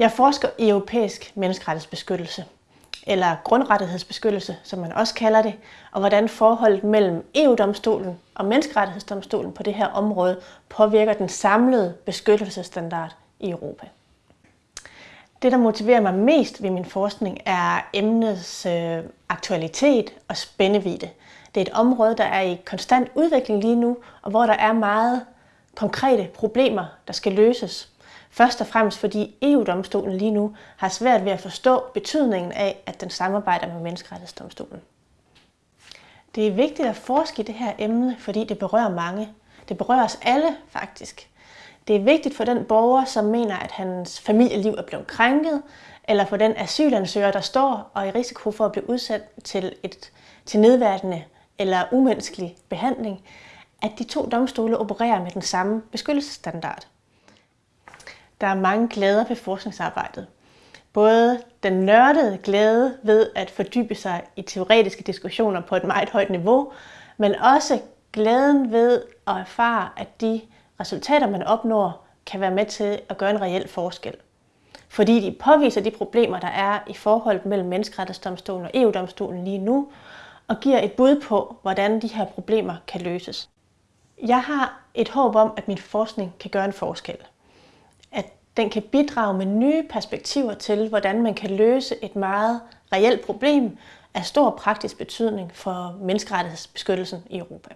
Jeg forsker i europæisk menneskerettighedsbeskyttelse, eller grundrettighedsbeskyttelse, som man også kalder det, og hvordan forholdet mellem EU-domstolen og menneskerettighedsdomstolen på det her område påvirker den samlede beskyttelsesstandard i Europa. Det, der motiverer mig mest ved min forskning, er emnets øh, aktualitet og spændevide. Det er et område, der er i konstant udvikling lige nu, og hvor der er meget konkrete problemer, der skal løses. Først og fremmest fordi EU-domstolen lige nu har svært ved at forstå betydningen af, at den samarbejder med menneskerettighedsdomstolen. Det er vigtigt at forske i det her emne, fordi det berører mange. Det berører os alle faktisk. Det er vigtigt for den borger, som mener, at hans familieliv er blevet krænket, eller for den asylansøger, der står og er i risiko for at blive udsat til, et, til nedværdende eller umenneskelig behandling, at de to domstole opererer med den samme beskyttelsesstandard. Der er mange glæder ved forskningsarbejdet. Både den nørdede glæde ved at fordybe sig i teoretiske diskussioner på et meget højt niveau, men også glæden ved at erfare, at de resultater, man opnår, kan være med til at gøre en reel forskel. Fordi de påviser de problemer, der er i forholdet mellem menneskerettighedsdomstolen og EU-domstolen lige nu, og giver et bud på, hvordan de her problemer kan løses. Jeg har et håb om, at min forskning kan gøre en forskel. Den kan bidrage med nye perspektiver til, hvordan man kan løse et meget reelt problem af stor praktisk betydning for menneskerettighedsbeskyttelsen i Europa.